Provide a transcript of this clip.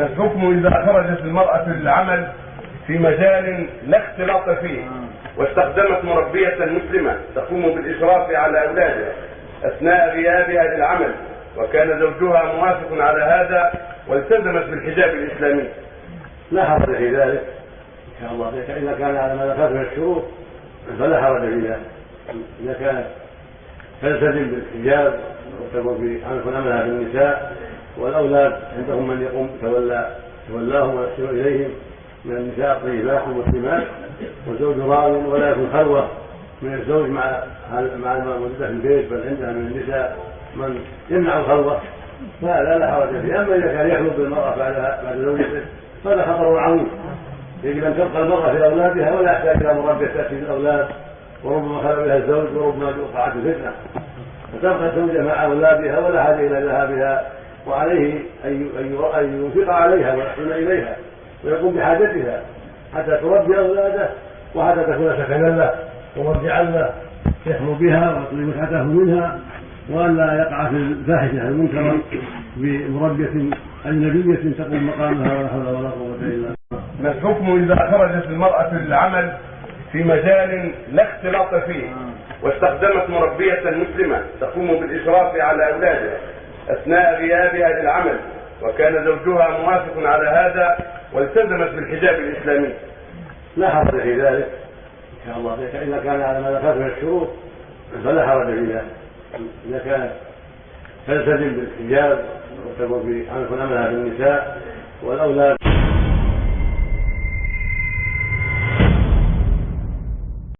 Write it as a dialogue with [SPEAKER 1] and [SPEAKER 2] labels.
[SPEAKER 1] ما الحكم إذا خرجت المرأة للعمل في مجال لا اختلاط فيه واستخدمت مربية مسلمة تقوم بالإشراف على أولادها أثناء غيابها للعمل وكان زوجها موافق على هذا والتزمت بالحجاب الإسلامي.
[SPEAKER 2] لا حرج في ذلك. إن شاء الله. إذا كان على ما ذكرت من الشروط فلا حرج في ذلك. إذا كانت تلتزم بالحجاب وتكون في املها بالنساء والأولاد عندهم من يقوم تولى تولاهم ويحسن إليهم من النساء الطيبات المسلمات والزوج راض ولا يكون خلوه من الزوج مع مع الموجودة في البيت بل عندها من النساء من يمنع الخلوه فهذا لا حرج فيه أما إذا كان يخلو بالمرأة بعد بعد زوجته فهذا خطر عظيم يجب أن تبقى المرأة في أولادها ولا يحتاج إلى مربية تأتي بالأولاد وربما خلى بها الزوج وربما وقعت الفتنة. فتبقى الزوجة مع أولادها ولا حاجة إلى ذهابها وعليه أن ينفق عليها ويحسن إليها ويقوم بحاجتها حتى تربي أولاده وحتى تكون سكنا له ومرجعا له يحمو بها ويطلب متعته منها والا يقع في الفاحشة المنكره بمربية أجنبية تقوم مقامها ولا حول ولا قوة إلا بالله.
[SPEAKER 1] ما الحكم إذا خرجت المرأة للعمل في مجال لا اختلاط فيه واستخدمت مربية مسلمة تقوم بالإشراف على اولادها أثناء غيابها للعمل وكان زوجها موافق على هذا والتزمت بالحجاب الإسلامي.
[SPEAKER 2] لا حرج في ذلك. إن شاء الله. اذا كان على ما ذكرت من الشروط فلا حرج في ذلك. إذا كانت تلتزم بالحجاب وتكون في ان يكون املها بالنساء والأولاد.